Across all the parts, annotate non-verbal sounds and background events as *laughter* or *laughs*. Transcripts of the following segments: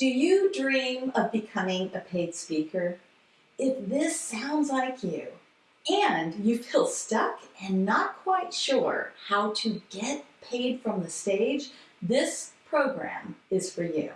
Do you dream of becoming a paid speaker? If this sounds like you, and you feel stuck and not quite sure how to get paid from the stage, this program is for you.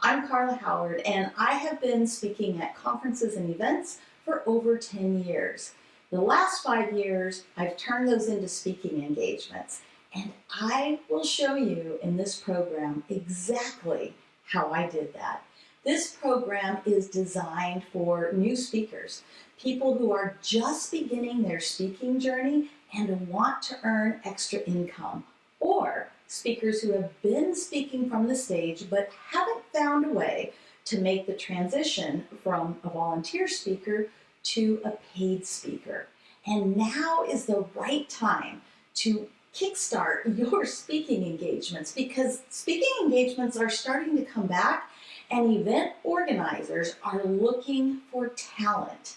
I'm Carla Howard, and I have been speaking at conferences and events for over 10 years. The last five years, I've turned those into speaking engagements, and I will show you in this program exactly how I did that. This program is designed for new speakers, people who are just beginning their speaking journey and want to earn extra income, or speakers who have been speaking from the stage but haven't found a way to make the transition from a volunteer speaker to a paid speaker. And now is the right time to kickstart *laughs* your speaking engagements because speaking engagements are starting to come back and event organizers are looking for talent.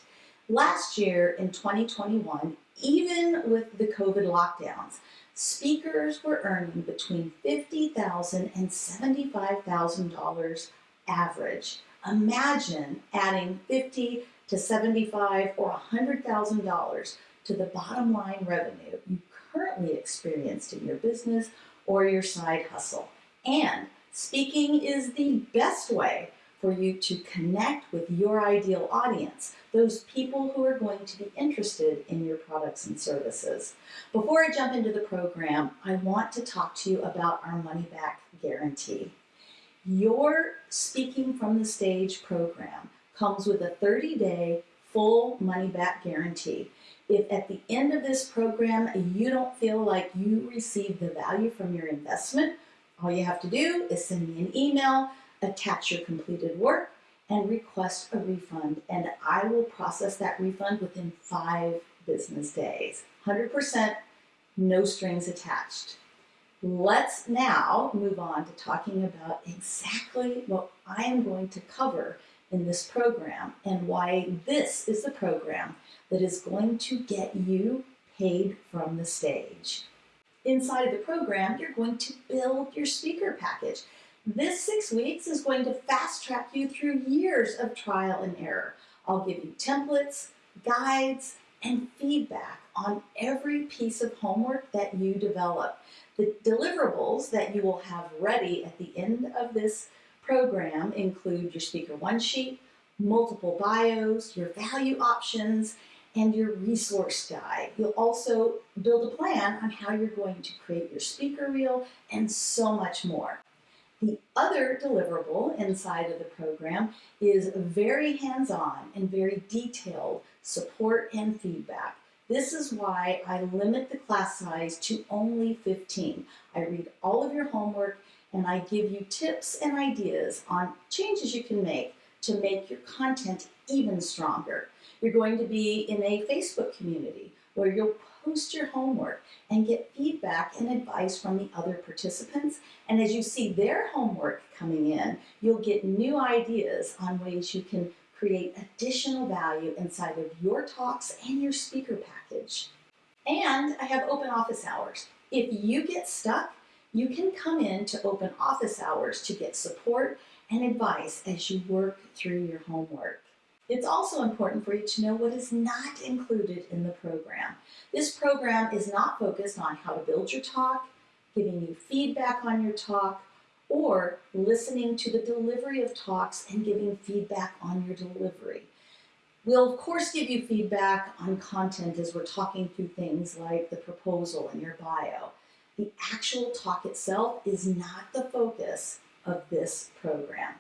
Last year in 2021, even with the COVID lockdowns, speakers were earning between $50,000 and $75,000 average. Imagine adding 50 to 75 or $100,000 to the bottom line revenue you currently experienced in your business or your side hustle. And speaking is the best way for you to connect with your ideal audience, those people who are going to be interested in your products and services. Before I jump into the program, I want to talk to you about our money back guarantee. Your Speaking from the Stage program comes with a 30-day full money back guarantee. If at the end of this program you don't feel like you received the value from your investment, all you have to do is send me an email, attach your completed work, and request a refund. And I will process that refund within five business days. 100% no strings attached. Let's now move on to talking about exactly what I am going to cover in this program and why this is the program that is going to get you paid from the stage. Inside of the program, you're going to build your speaker package. This six weeks is going to fast track you through years of trial and error. I'll give you templates, guides, and feedback on every piece of homework that you develop. The deliverables that you will have ready at the end of this program include your speaker one sheet, multiple bios, your value options, and your resource guide. You'll also build a plan on how you're going to create your speaker reel and so much more. The other deliverable inside of the program is very hands-on and very detailed support and feedback. This is why I limit the class size to only 15. I read all of your homework and I give you tips and ideas on changes you can make to make your content even stronger. You're going to be in a Facebook community where you'll post your homework and get feedback and advice from the other participants. And as you see their homework coming in, you'll get new ideas on ways you can create additional value inside of your talks and your speaker package. And I have open office hours. If you get stuck, you can come in to open office hours to get support and advice as you work through your homework. It's also important for you to know what is not included in the program. This program is not focused on how to build your talk, giving you feedback on your talk, or listening to the delivery of talks and giving feedback on your delivery. We'll of course give you feedback on content as we're talking through things like the proposal and your bio. The actual talk itself is not the focus of this program.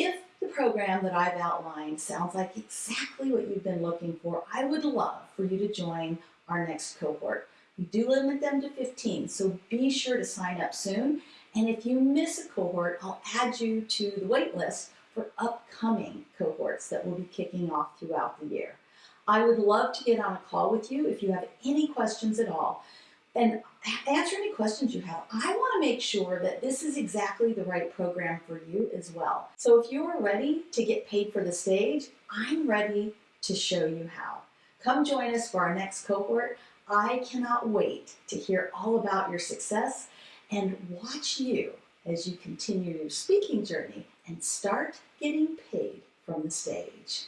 If the program that I've outlined sounds like exactly what you've been looking for, I would love for you to join our next cohort. We do limit them to 15, so be sure to sign up soon. And if you miss a cohort, I'll add you to the wait list for upcoming cohorts that will be kicking off throughout the year. I would love to get on a call with you if you have any questions at all and answer any questions you have. I want to make sure that this is exactly the right program for you as well. So if you're ready to get paid for the stage, I'm ready to show you how. Come join us for our next cohort. I cannot wait to hear all about your success and watch you as you continue your speaking journey and start getting paid from the stage.